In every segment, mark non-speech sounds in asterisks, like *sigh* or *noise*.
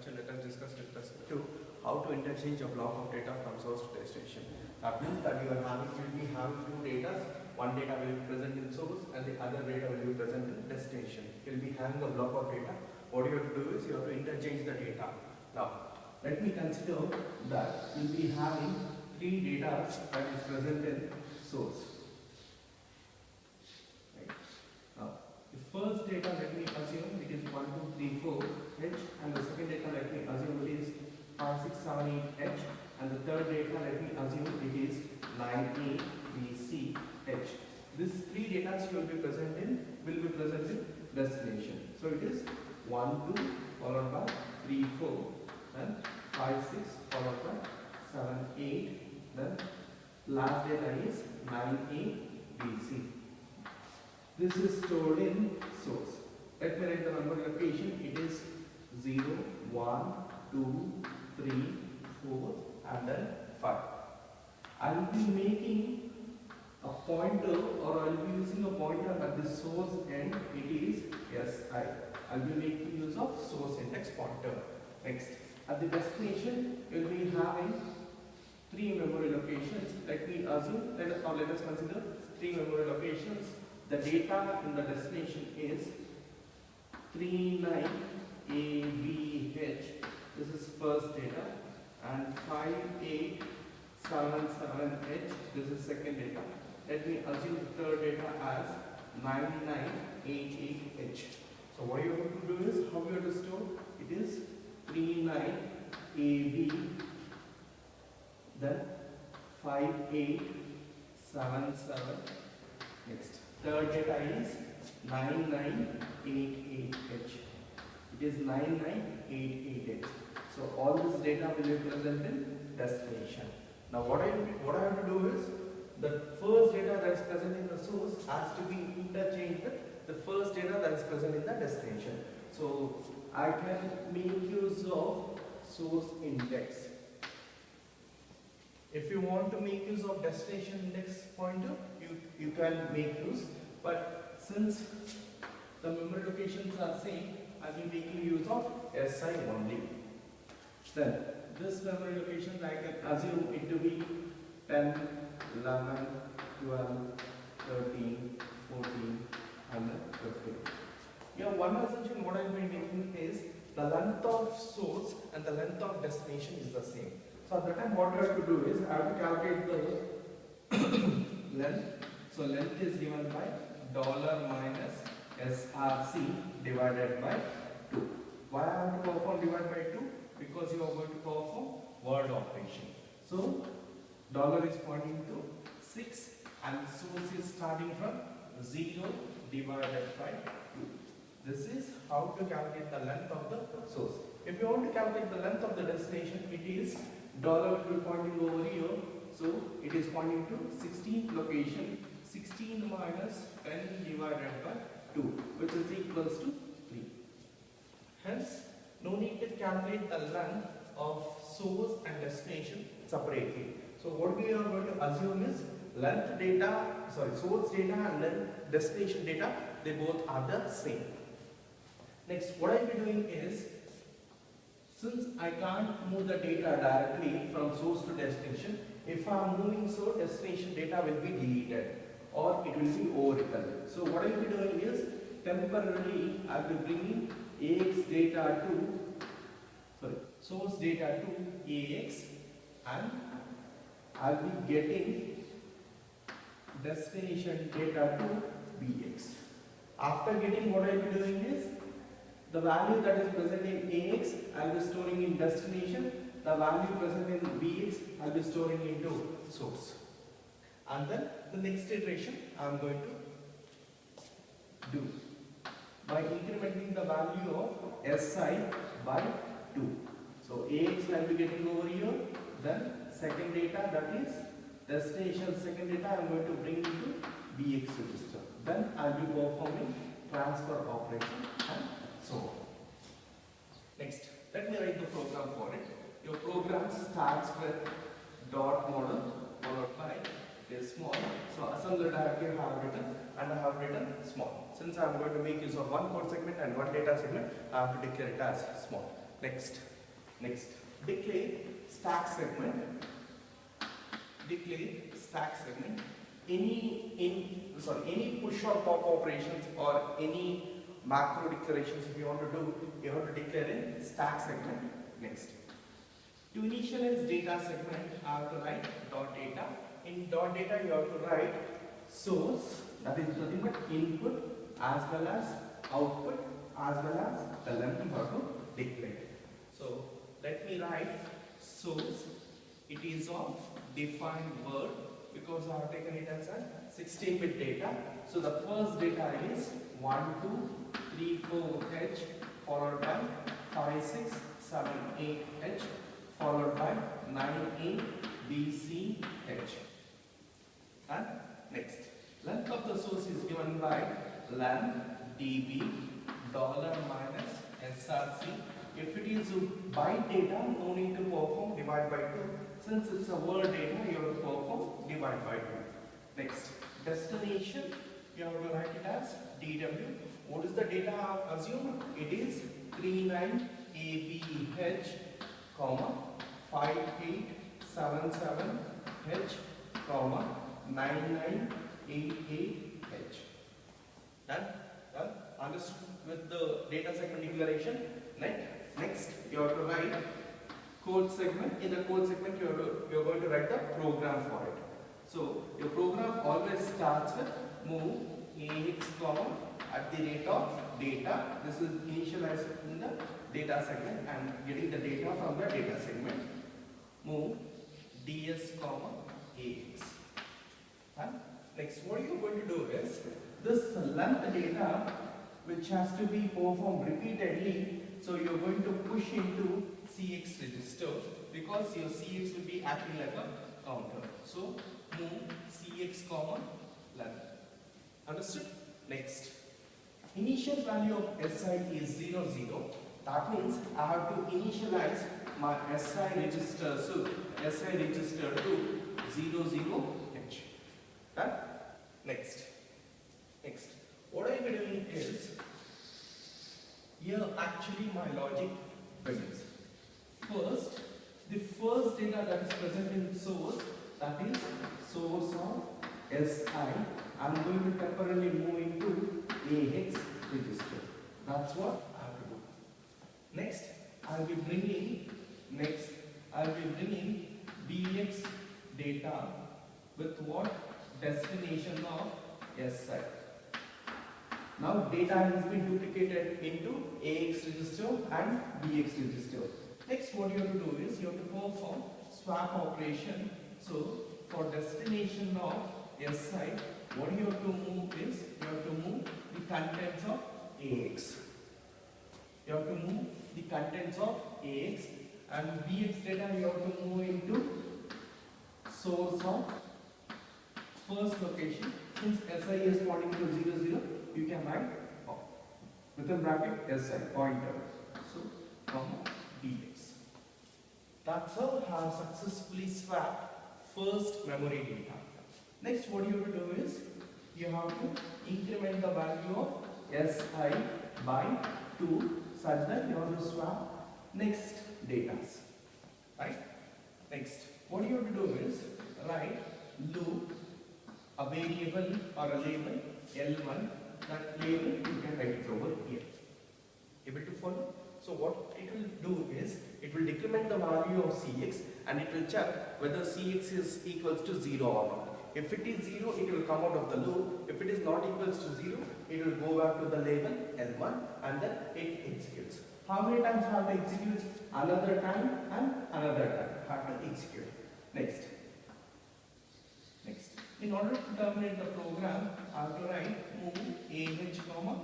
lecture, let us discuss with respect to how to interchange a block of data from source to destination. That means that you are having, will be having two data. One data will be present in source and the other data will be present in destination. You will be having a block of data. What you have to do is you have to interchange the data. Now, let me consider that you will be having three data that is present in source. Right. Now, the first data let me assume it is 1, 2, 3, 4 H and the second data let me assume it is 5, 6, 7, 8 H and the third data let me assume it is 9, A, B, C, H. These three data will be present in will be present in destination. So it is 1, 2 followed by 3, 4 then 5, 6 followed by 7, 8 then last data is 9, A, B, C. This is stored in source. Let me write the memory location. It is 0, 1, 2, 3, 4 and then 5. I will be making a pointer or I will be using a pointer at the source end. It is SI. I will making use of source and pointer. Next, at the destination, will be having three memory locations. Let me assume, let us, now let us consider three memory locations. The data in the destination is 39ABH. This is first data. And 5877H. This is second data. Let me assume the third data as 9988H. So what you have to do is, how you have to store? It is 39AB, then 5877. Next, third data is 9988H. It is 9988H. So all this data will be present in destination. Now what I what I have to do is the first data that is present in the source has to be interchanged with the first data that is present in the destination. So I can make use of source index. If you want to make use of destination index pointer, you, you can make use. But since the memory locations are same, I will be making use of SI only. Then this memory location I can assume it to be 10, 11, 12, 13, 14, and 15. Here one I will be making is the length of source and the length of destination is the same. So at the time what I have to do is I have to calculate the *coughs* length. So length is given by dollar minus SRC divided by 2. Why I have to perform divide by 2? Because you are going to perform word operation. So dollar is pointing to 6 and source is starting from 0 divided by 2. This is how to calculate the length of the source. If you want to calculate the length of the destination, it is dollar will be pointing over here. So it is pointing to 16th location. 16 minus 10 divided by 2, which is equals to 3. Hence, no need to calculate the length of source and destination separately. So what we are going to assume is length data, sorry, source data and then destination data, they both are the same. Next, what I will be doing is, since I can't move the data directly from source to destination, if I am moving so, destination data will be deleted or it will be overwritten. So what I will be doing is, temporarily I will be bringing AX data to, sorry, source data to AX and I will be getting destination data to BX. After getting what I will be doing is, the value that is present in AX, I will be storing in destination. The value present in BX, I will be storing into source. And then the next iteration, I am going to do by incrementing the value of SI by 2. So AX I will be getting over here. Then second data that is destination second data I am going to bring into BX register. Then I will be performing transfer operation and so on. Next, let me write the program for it. Your program starts with dot model followed by is small. So directory I have written and I have written small. Since I am going to make use of one code segment and one data segment, I have to declare it as small. Next, next, declare stack segment. Declare stack segment. Any in sorry any push or pop operations or any macro declarations if you want to do, you have to declare in stack segment. Next. To initialize data segment, I have to write dot data. In dot data, you have to write source, that is nothing but input as well as output as well as the length you have to declare. So let me write source. It is of defined word because I have taken it as a 16-bit data. So the first data is 1, 2, 3, 4 H followed by 5, 6, 7, 8 H followed by 9, 8 B, C, H. And next, length of the source is given by len db dollar minus src. If it is byte data, no need to perform divide by 2. Since it's a word data, you have to perform divide by 2. Next, destination, you have to write it as dw. What is the data assumed? It is 39abh, comma 5877h, comma 9988h. Done? Done? Understood with the data segment declaration? Next, next you have to write code segment. In the code segment, you are, you are going to write the program for it. So, your program always starts with move ax comma at the rate of data. This is initialized in the data segment and getting the data from the data segment. Move ds comma ax. And next, what you are going to do is this length data which has to be performed repeatedly. So you are going to push into CX register because your CX will be acting like a counter. So move CX comma length. Understood? Next. Initial value of SI is 0, 0. That means I have to initialize my SI register. So SI register to 0, 0, H. Done? Next. Next. What I am doing is here actually my logic begins. First, the first data that is present in source that is source of SI. I'm going to temporarily move into AX register. That's what I have to do. Next, I'll be bringing next I'll be bringing BX data with what destination of SI. Now data has been duplicated into AX register and BX register. Next what you have to do is you have to perform swap operation. So for destination of SI, what you have to move is you have to move the contents of AX. You have to move the contents of AX and BX data you have to move into source of first location. Since SI is pointing to 0, 0, you can write oh, within bracket SI pointer. So, comma. That's how have successfully swapped first memory data. Next, what you have to do is you have to increment the value of SI by 2 such that you have to swap next data. Right? Next, what you have to do is write loop a variable or a label L1 that label you can write it over here. Able to follow? So what it will do is it will decrement the value of Cx and it will check whether Cx is equals to 0 or not. If it is 0, it will come out of the loop. If it is not equals to 0, it will go back to the label L1 and then it executes. How many times have to execute? Another time and another time have to execute. Next. Next. In order to terminate the program, I have to write move AH comma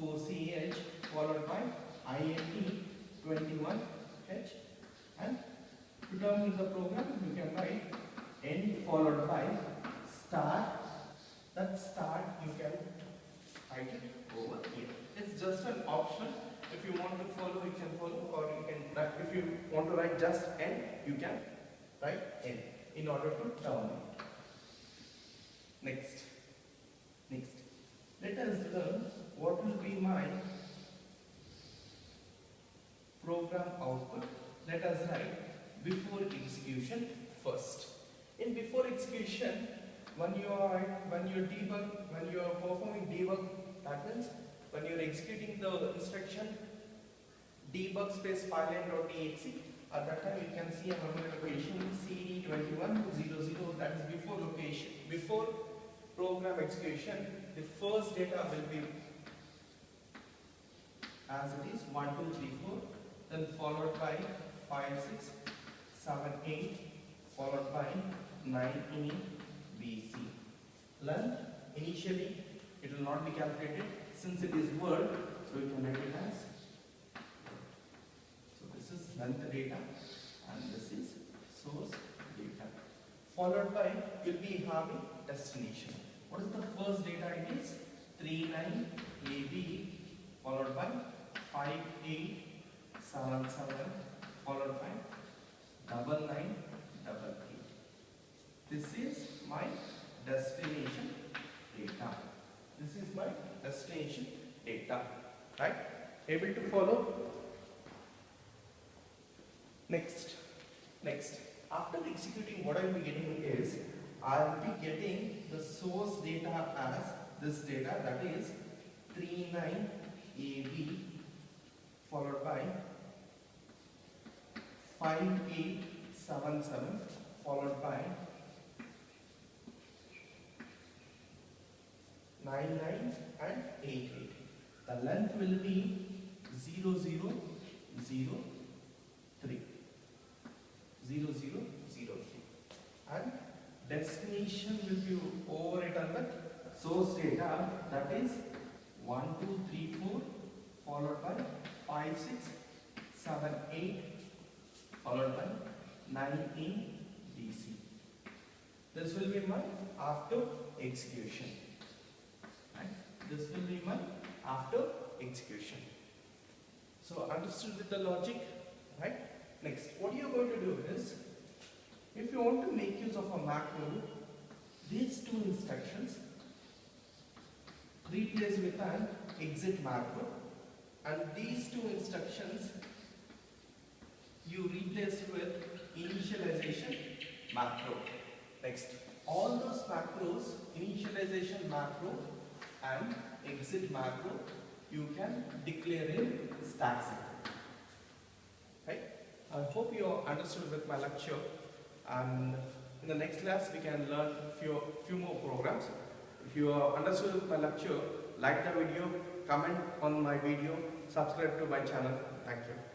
4CH followed by INT 21H and to terminate the program you can write N followed by star that star you can write it over here. It's just an option. If you want to follow, you can follow, or you can. write- If you want to write just N you can write N in order to terminate. Next. Next. Let us learn what will be my program output. Let us write before execution first. In before execution, when you are when you debug, when you are performing debug, that means when you are executing the instruction debug space file fileline.exe, at that time you can see a memory location CD2100 that is before location before program execution the first data will be as it is 1 2 3 4 then followed by 5 6 7 8 followed by 9 e b c. Length initially it will not be calculated. Since it is word so we can write it as. So this is length data and this is source data. Followed by you'll be having destination. What is the first data it is? 39 ab followed by 5877 followed by double nine double eight. This is my destination data. This is my destination data. Right? Able to follow? Next. Next. After executing what I will be getting is I will be getting the source data as this data that is 39 AB followed by 5877 followed by 99 and 88. The length will be 0003. 0003. And destination will be overwritten with source data that is 1, 2, 3, 4 followed by 5, 6, 7, 8 followed by 9 in DC. This will be my after execution. Right? This will be my after execution. So understood with the logic, right? Next, what you are going to do is, if you want to make use of a macro, these two instructions replace with an exit macro and these two instructions you replace with initialization macro. Next, all those macros, initialization macro and exit macro, you can declare in stack set. Right? I hope you understood with my lecture and in the next class we can learn few, few more programs. If you understood with my lecture, like the video, comment on my video, subscribe to my channel. Thank you.